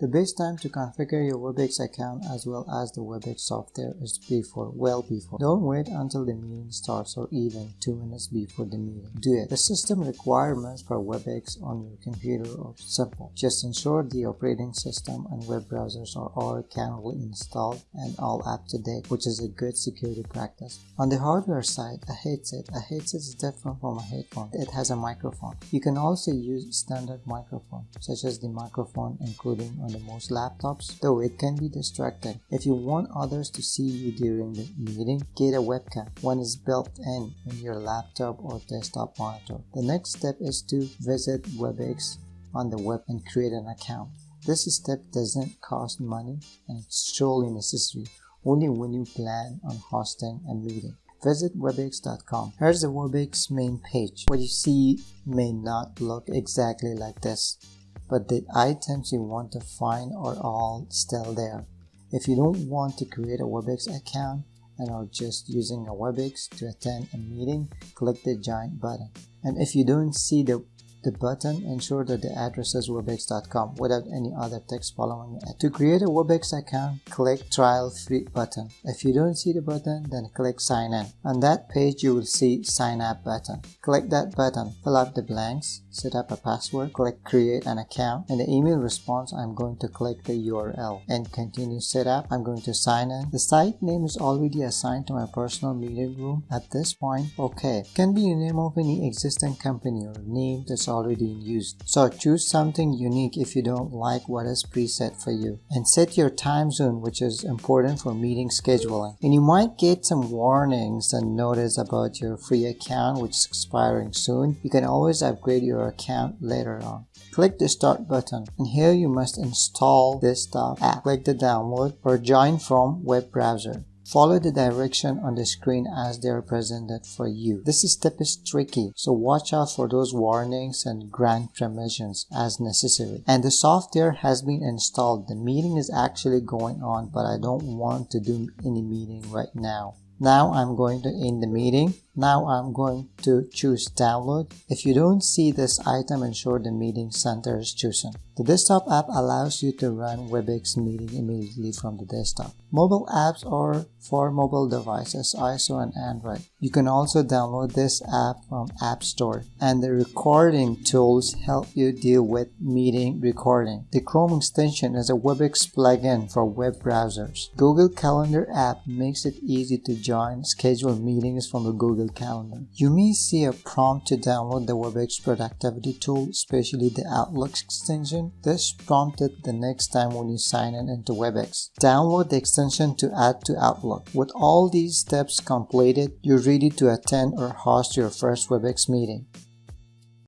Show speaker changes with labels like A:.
A: The best time to configure your WebEx account as well as the WebEx software is before, well before. Don't wait until the meeting starts or even 2 minutes before the meeting. Do it. The system requirements for WebEx on your computer are simple. Just ensure the operating system and web browsers are all currently installed and all up to date, which is a good security practice. On the hardware side, a headset. A headset is different from a headphone. It has a microphone. You can also use standard microphone, such as the microphone including on the most laptops, though it can be distracting. If you want others to see you during the meeting, get a webcam. One is built in in your laptop or desktop monitor. The next step is to visit WebEx on the web and create an account. This step doesn't cost money and it's truly necessary only when you plan on hosting a meeting. Visit webex.com. Here's the Webex main page. What you see may not look exactly like this but the items you want to find are all still there. If you don't want to create a WebEx account and are just using a WebEx to attend a meeting, click the giant button. And if you don't see the the button, ensure that the address is webex.com without any other text following it. To create a Webex account, click trial free button. If you don't see the button, then click sign in. On that page, you will see sign up button. Click that button, fill up the blanks, set up a password, click create an account. In the email response, I'm going to click the URL and continue setup. I'm going to sign in. The site name is already assigned to my personal meeting room. At this point, okay. Can be the name of any existing company or name that's already in use. So choose something unique if you don't like what is preset for you. And set your time zone which is important for meeting scheduling. And you might get some warnings and notice about your free account which is expiring soon. You can always upgrade your account later on. Click the start button and here you must install desktop app. Click the download or join from web browser. Follow the direction on the screen as they are presented for you. This step is tricky, so watch out for those warnings and grant permissions as necessary. And the software has been installed. The meeting is actually going on, but I don't want to do any meeting right now. Now I'm going to end the meeting. Now I'm going to choose download. If you don't see this item, ensure the meeting center is chosen. The desktop app allows you to run WebEx meeting immediately from the desktop. Mobile apps are for mobile devices, iOS and Android. You can also download this app from App Store. And the recording tools help you deal with meeting recording. The Chrome extension is a WebEx plugin for web browsers. Google Calendar app makes it easy to join scheduled meetings from the Google Calendar. You may see a prompt to download the WebEx productivity tool, especially the Outlook extension this prompted the next time when you sign in into WebEx. Download the extension to add to Outlook. With all these steps completed, you're ready to attend or host your first WebEx meeting.